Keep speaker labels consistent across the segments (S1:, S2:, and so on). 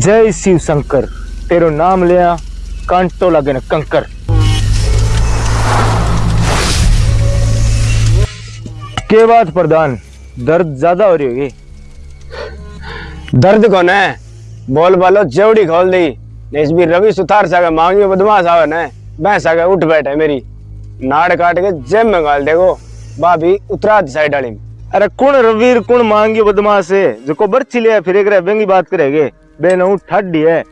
S1: जय शिव शंकर तेरो नाम लिया कांटो लगे न कंकर। के बात प्रधान दर्द ज़्यादा हो रही होगी?
S2: दर्द कोने बोल बालो जेवड़ी खोल दी। नेस भी रवि सुथार सके मांगी बदमाश आवे ने मैं सके उठ बैठे मेरी। नाड़ काट के जेब में गाल देखो भाभी उतरा साइड वाली।
S1: अरे कुण रवीर कुण मांगी बदमाश है? जो को बर्ची लिया फिर एक बेंगी बात करेगे। बेन ऊ ठाडी है।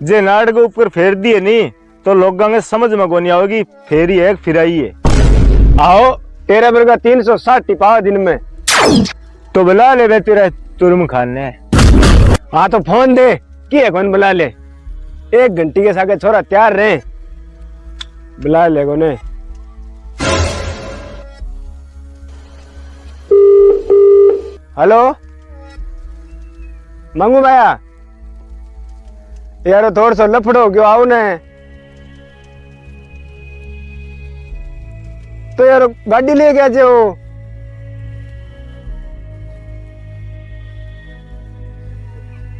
S1: जे नाड़ के ऊपर फेर दिए नहीं तो लोगों के समझ में कोनी आओगी फेरी है, फिराई है।
S2: आओ, तेरे का तीन सौ साठ टिपा दिन में।
S1: तो बुला ले तेरा तुरम खाने।
S2: हाँ तो फ़ोन दे की है कौन बुला ले? एक घंटी के सागे छोरा तैयार रहे। बुला ले कोने? हेलो? मंगू भैया? यार थोड़ा सा लफड़ो क्यों आओ ने। तो यार गाड़ी ले गया जो।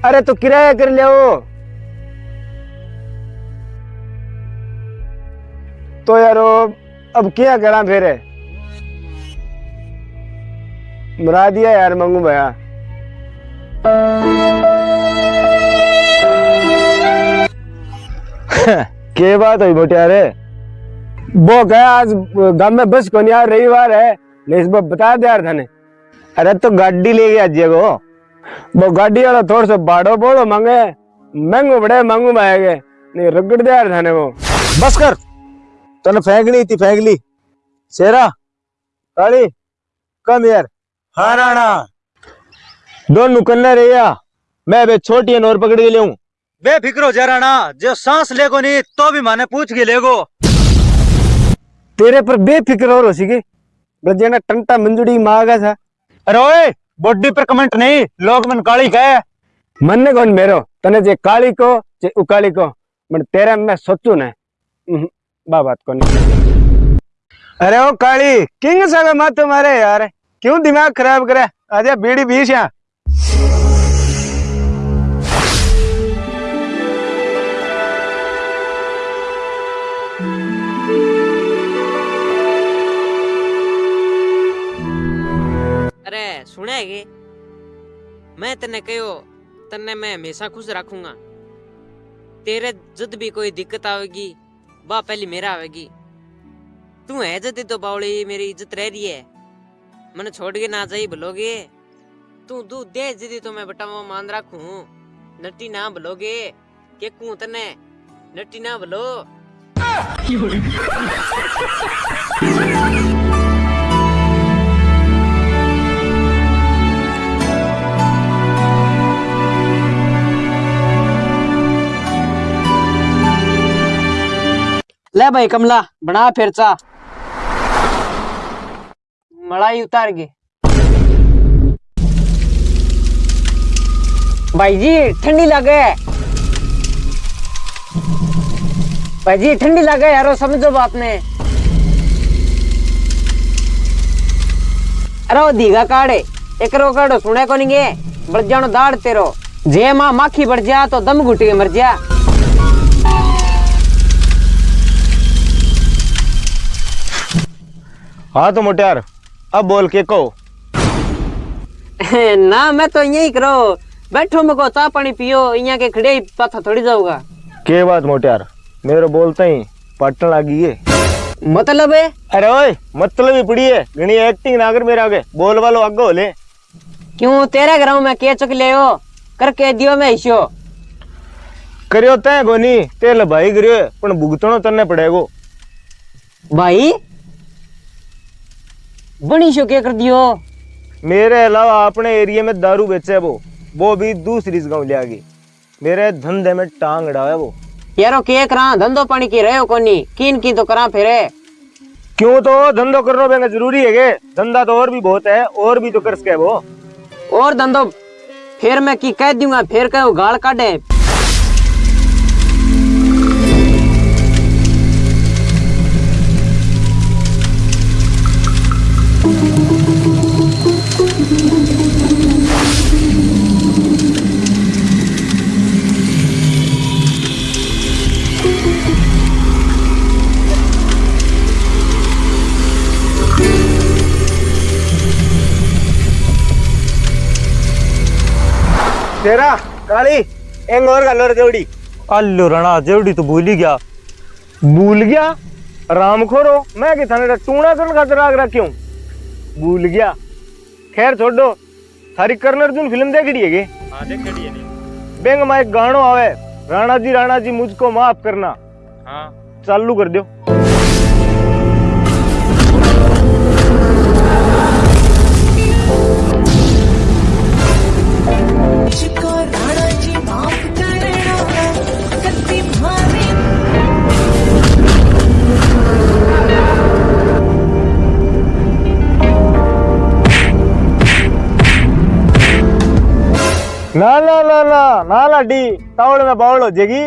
S2: अरे तो किराया कर लिया तो यारो अब क्या करा फिर? मरा दिया यार मंगू भैया।
S1: के बात हुई मोटियारे?
S2: वो गया आज गाँव में बस को यार रविवार है। बता दे यार थाने।
S1: अरे तो गाड़ी ले गया जे
S2: वो। गाड़ी वाला थोड़ा सा बाड़ो बोलो मांगे। महंगो बड़े मांगू माएगे नहीं, रगड़ दे यार थाने वो।
S1: बस कर। तने फेंकनी थी फेंक ली शेरा काली कम यार।
S3: हाँ राणा।
S1: दोनों कन्ने रहिया। मैं बे छोटी नोर पकड़ के
S3: हो जा राणा जो सांस लेगो नहीं तो भी माने पूछ के लेगो।
S2: तेरे पर बेफिक्र हो रही ब्रजेना टंटा मंजुड़ी मांगा था
S3: अरे ओए बॉडी पर कमेंट नहीं लोग मन काली कहे।
S2: मन ने कौन मेरो? तने जे काली को जे उकाली को मन तेरे में सोचू ने। बा बात को नहीं।
S1: अरे ओ काली किंग सागा मत तुम्हारे यार। क्यों दिमाग खराब करे? आजा बीड़ी बीस यहाँ
S4: अरे, सुने गे मैं तने कहो तने मैं हमेशा खुश रखूँगा। तेरे जद भी कोई दिक्कत आवेगी, बा पहली मेरा आवेगी। तू है जदी तो बावली, मेरी इज़्ज़त रह रही है। मैंने छोड़ के ना जाई भलोगे तू दूध दे, जदी तो मैं बटावा मान रखूँ। नट्टी ना भलोगे के कू तने नट्टी ना भलो ले भाई कमला, बना फिर चा। मलाई उतार के भाई जी, ठंडी लगे। भाई जी, ठंडी लगे यारो समझो बात ने अरे वो दीघा काढ़े एक रो काढ़ो सुने को नहीं गे। बढ़ जानो दाड़ तेरो। जे माँ माखी बढ़ जा तो दम घुट मर जा।
S1: हाँ तो मोटियार अब बोल के कहो।
S4: ना मैं तो यही करो। बैठो मको चाह पानी पियो यहाँ के खड़े ही पाथा थोड़ी जाऊँगा।
S1: के बात मोटियार? मेरे बोलते ही पटन लगी है
S4: मतलब है?
S1: अरे ओए मतलब ही पड़ी है। घनी एक्टिंग ना कर मेरे आगे। बोल वालो आगे हो ले।
S4: क्यों? तेरे घर में के चुक ले हो? करके दियो मैं हिस्सो।
S1: करियो तय गोनी तेल भाई करियो पण भुगतनो तन्ने पड़ेगो।
S4: भाई? बनी शो क्या कर दियो
S1: मेरे अलावा अपने एरिया में दारू बेचे वो वो भी दूसरी गाँव ले आगी। मेरे धंधे में टांग अड़ा है वो।
S4: यारो के करा धंधो पानी की रहे हो कोनी? किन की तो करा फिरे।
S1: क्यों तो धंधो करना बेंगा ज़रूरी है के? धंधा तो और भी बहुत है और भी तो कर सके वो।
S4: और धंधो फिर मैं की कह दूँगा फिर कहो गाल काटे
S1: तेरा काली एक और गल और जोड़ी
S3: अल्लो राणा जेवड़ी तो भूल ही गया।
S1: भूल गया? राम खोरो मैं कि थाने टूणा करने खातर आग रखी हूँ भूल गया। खैर छोड़ो थारी कर्ण अर्जुन फ़िल्म देख रही है
S3: हाँ देख रही है
S1: बेंग में एक गानो आवे राणा जी राणा जी मुझको माफ़ करना।
S3: हाँ।
S1: चालू कर दो ना ना ना ना ना लाडी तावड़ में बावड़ जाएगी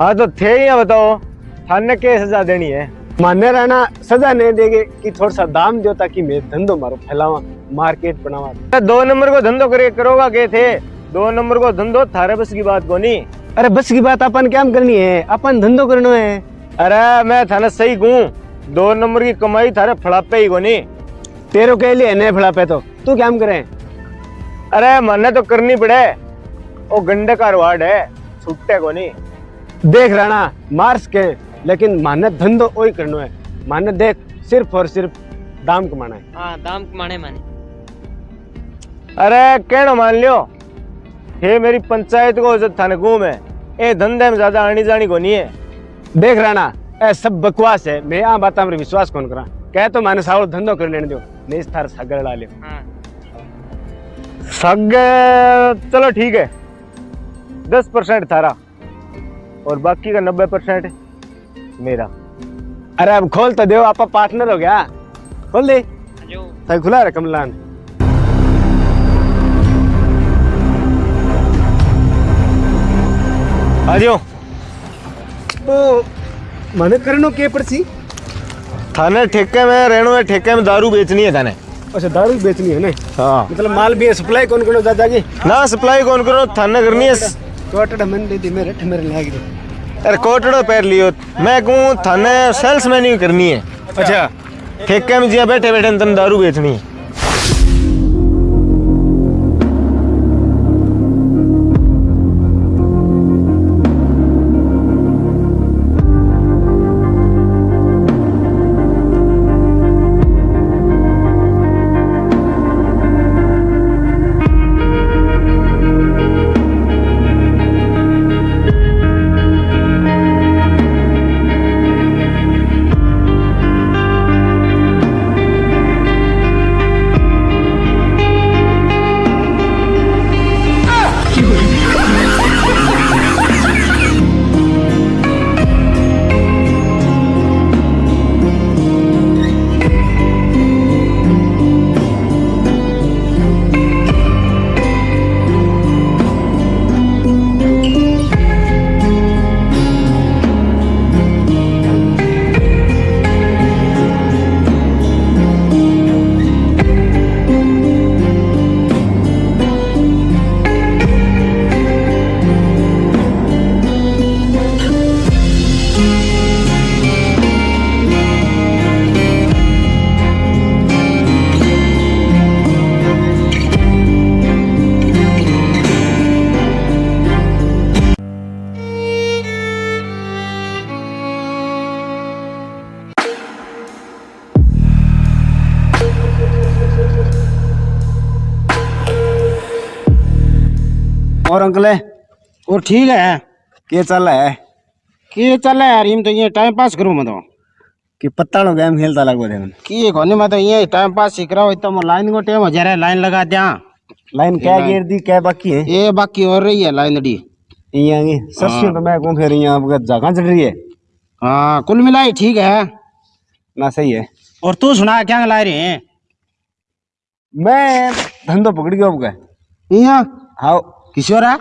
S1: हाँ तो थे ही बताओ। थाने के सजा देनी है।
S2: मान्य रहना, सजा नहीं देगे कि थोड़ा सा दाम दो ताकि मैं धंधो मारो, फैलावा, मार्केट बनावा।
S1: दो नंबर को धंधो करे, करोगा के थे। दो नंबर को धंधो थारे बस की बात कोनी।
S2: अरे बस की बात अपन क्या करनी है? अपन धंधो करना है।
S1: अरे मैं थाने सही कहूँ दो नंबर की कमाई थारे फड़ापे ही कोनी।
S2: तेरो के लिए नहीं फड़ा पे तो। तू क्या करे?
S1: अरे मन्ने तो करनी पड़े। वो गंडे का वार्ड है छुट्टे कोनी।
S2: देख राणा मार्स के लेकिन माने धंधो वही करना है। माने देख सिर्फ़ और सिर्फ़ दाम कमाना है।
S4: हाँ दाम कमाने माने।
S1: अरे कहना मान लियो? हे मेरी पंचायत को इज़्ज़त थाने घूम है ए धंधे में ज़्यादा आनी जानी को नहीं है।
S2: देख राणा ए सब बकवास है। मैं आ बात में विश्वास कौन करा? कह तो माने सावल धंधो कर लेने दो। नहीं थार सागर ला लियो
S4: हाँ।
S1: सग चलो ठीक है। दस परसेंट थारा। और बाकी का नब्बे परसेंट मेरा।
S2: अरे अब खोल तो दो आपा पार्टनर हो गया। खोल दे। खुला रे कमलान।
S1: आ
S2: तो माने करनो के पड़सी?
S1: थाने ठेके में रहनो है ठेके में दारू बेचनी है थाने।
S2: अच्छा दारू बेचनी है ना?
S1: हाँ।
S2: मतलब माल भी सप्लाई कौन कौन दादा की
S1: ना सप्लाई कौन करो थाने करनी है।
S2: टोटल मन दे दी मेरे मेरे लाग दे
S1: अरे कोटड़ो पैर लियो। मैं कहूँ थाने सेल्स मैन ही करनी है।
S2: अच्छा।
S1: ठेके में जिया बैठे बैठे तन दारू बेचनी है।
S2: अंकल है?
S5: और ठीक है?
S2: के चल है?
S5: के चल है यार? इम तो ये टाइम पास करूँ मैं तो।
S2: कि पत्ता लो गेम खेलता लगभग देखन
S5: की कोनी मैं तो ये टाइम पास सीख रहा हूँ इतना मैं लाइन को टाइम हो जा रहा है लाइन लगा दिया
S2: लाइन क्या गिर दी क्या बाकी है?
S5: ये बाकी और रही है लाइन डी
S2: यहाँ की? सरसों तो मैं कौन फिर यहाँ आपका जगह चढ़ रही है
S5: हाँ कुल मिलाई ठीक है।
S2: ना सही है।
S5: और तू सुना क्या ला रही है?
S2: मैं धंधो पकड़ गया आपका
S5: यहाँ
S2: हाँ
S5: किशोरा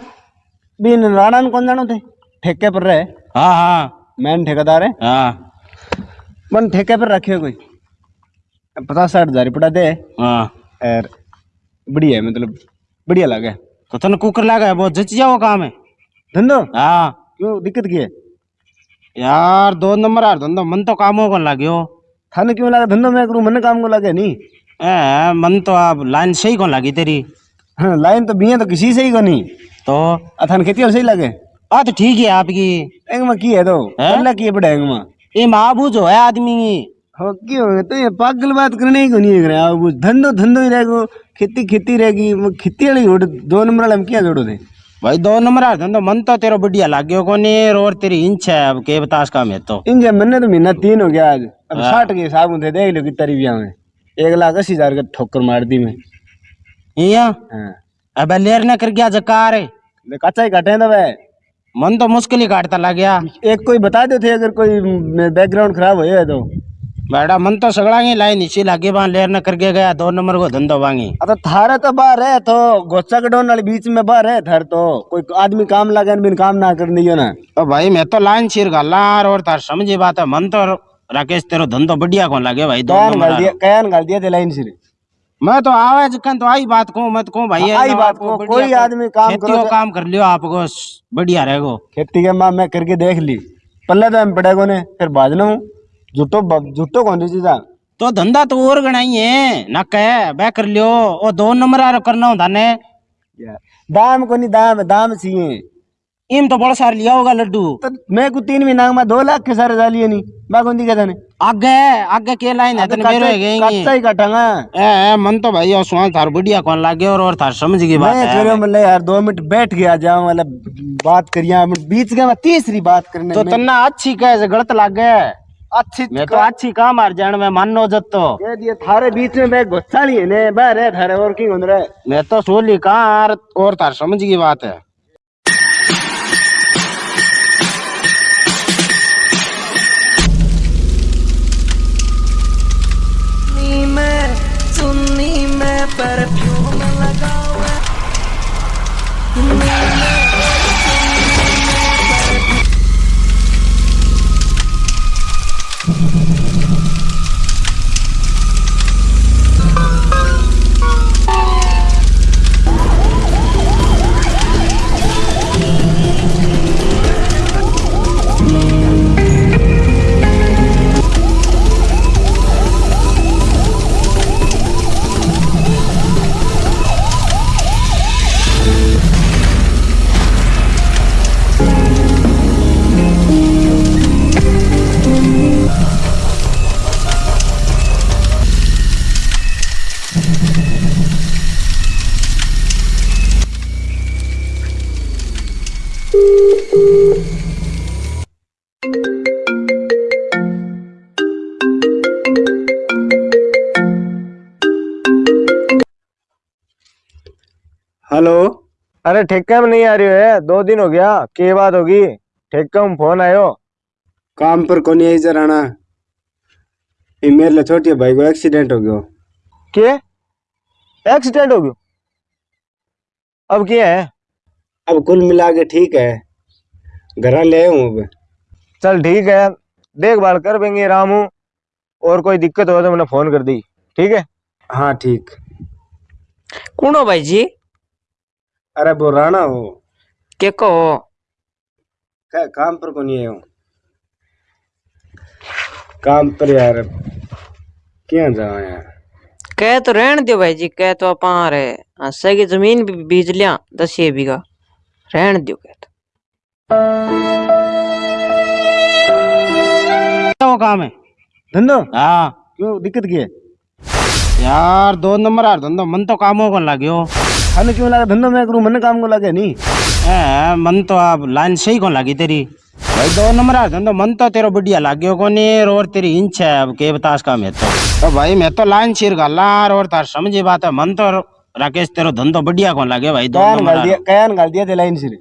S2: बिन राणा कौन जानो थे ठेके पर रहे
S5: हाँ हाँ
S2: मैन ठेकेदार है
S5: हाँ
S2: मन ठेके पर रखे कोई पचास साठ हज़ार रुपया दे
S5: हाँ
S2: और बढ़िया है मतलब बढ़िया लगे
S5: तो तने कुकर लागे बहुत जच जाओ काम है
S2: धंधो
S5: हाँ
S2: क्यों दिक्कत की है
S5: यार दो नंबर यार धंधो मन तो काम हो लाग्यो
S2: थाने क्यों लगा धंधो मैं करूँ मन काम को लगे नहीं
S5: ए मन तो अब लाइन सही कौन लगी तेरी
S2: हाँ लाइन तो बिया तो किसी से ही को नहीं
S5: तो?
S2: अथान खेती और सही लगे।
S5: आ तो ठीक है आपकी।
S2: एंग में की है तो? अल्लाह की है बड़ा एंग में
S5: ये महाबू जो है आदमी।
S2: हो क्यों? तो ये पागल बात करने ही को नहीं है आप धंधो धंधो ही रहेगो खेती खेती रहेगी वो खेती वाली दो नंबर वाले हम क्या जोड़ो थे
S5: भाई दो नंबर यार धंधो मन तो तेरा बढ़िया लाग्यो कोनी और तेरी इंच है अब के बतास काम है तो।
S2: इन जब मैंने तो महीना तीन हो गया आज। अब साठ के हिसाब थे देख लो कितना रुपया में। एक लाख अस्सी हज़ार का ठोकर मार दी मैं।
S5: इया
S2: हाँ।
S5: अब लेर न कर गया जकार। है
S2: कच्चा ही काटे ना भाई।
S5: मन तो मुश्किल ही काटता लग गया
S2: एक कोई बता दो थे अगर कोई बैकग्राउंड खराब हो तो।
S5: बेटा मन तो सगड़ा ही लाइन इसी लागे वहाँ लेर न करके गया दो नंबर को धंधो वांगी
S2: अब तो थारे तो बाहर है तो गोचा के डोन बीच में बाहर है थार तो। कोई आदमी काम लगे बिन काम ना कर हो ना।
S5: तो भाई मैं तो लाइन सिर गाला और तार समझी बात है मन तो राकेश तेरो धंधो बढ़िया कौन लगे भाई दो नंबर
S2: दिया कयान गाल दिया थे लाइन सिर
S5: मैं तो आवे जकन तो आई बात को मत को भाई
S2: आई बात को, कोई आदमी काम करो
S5: काम कर लियो आपको बढ़िया रहेगो
S2: खेती के माँ मैं करके देख ली। पल्ले तो हम पड़ेगो ने फिर बाजना हूँ झूठो ब- झूठो कौन सी चीजा
S5: तो धंधा तो और गणाई है ना कह बह कर लियो। ओ दो नंबर करना होता ने।
S2: दाम को नहीं दाम दाम चाहिए
S5: इम तो बड़ा सार लिया होगा लड्डू।
S2: तो मैं को तीन महीना में दो लाख के सारे डालिए नहीं मैं कौन दी कहता
S5: आगे आगे के लाइन है तने मेरो
S2: कच्चा काटांगा।
S5: ए ए, मन तो भाई और सुहा थार बढ़िया कौन लागे और और थार समझ की बात
S2: मैं मतलब यार दो मिनट बैठ गया जाऊँ मतलब बात करिया बीच में तीसरी बात करने
S5: तो
S2: में।
S5: तन्ना अच्छी कहे गलत लागे।
S2: अच्छी
S5: मैं तो अच्छी काम मार जान में मानो जत तो।
S2: कह थारे बीच में मैं गुस्सा नहीं है ने बाहर है थारे और की रहा
S5: मैं तो सोली कहाँ और तार समझ की बात है।
S2: हेलो?
S1: अरे ठेका में नहीं आ रही है दो दिन हो गया। के बात होगी? ठेका में फ़ोन आयो।
S2: काम पर कौन आई जराना ये मेरे लिए छोटी भाई को एक्सीडेंट हो गयो।
S1: के? एक्सीडेंट हो गयो? अब क्या है?
S2: अब कुल मिला के ठीक है। घर ले हूँ अब।
S1: चल ठीक है। देखभाल कर बेंगे रामू। और कोई दिक्कत हो तो मैंने फ़ोन कर दी। ठीक है?
S2: हाँ ठीक।
S4: कूनो भाई जी
S2: अरे वो राणा हो।
S4: के को
S2: क्या काम पर कौन आया? हूँ काम पर यार क्या जाओ यार?
S4: कह तो रहन दियो भाई जी कह तो आप आ रहे हंसे की ज़मीन भी बीज लिया दस ये बीघा। रहन दियो कह तो।
S5: वो काम है।
S2: धंधो?
S5: हाँ।
S2: क्यों दिक्कत की है?
S5: यार दो नंबर यार धंधो मन तो काम हो कौन लाग्यो।
S2: थाने क्यों लगा? धंधो मैं करूँ मन काम को लगे नहीं
S5: ए मन तो आप लाइन सही को लगी तेरी? भाई दो नंबर आ धंधो मन तो तेरा बढ़िया लाग्यो नहीं और तेरी इंच है अब के बतास काम है तो। तो भाई मैं तो लाइन सिर लार और तार समझी बात है मन तो राकेश तेरो धंधो बढ़िया कौन लागे भाई दो नंबर।
S2: कयान गाल दिया थे लाइन सिर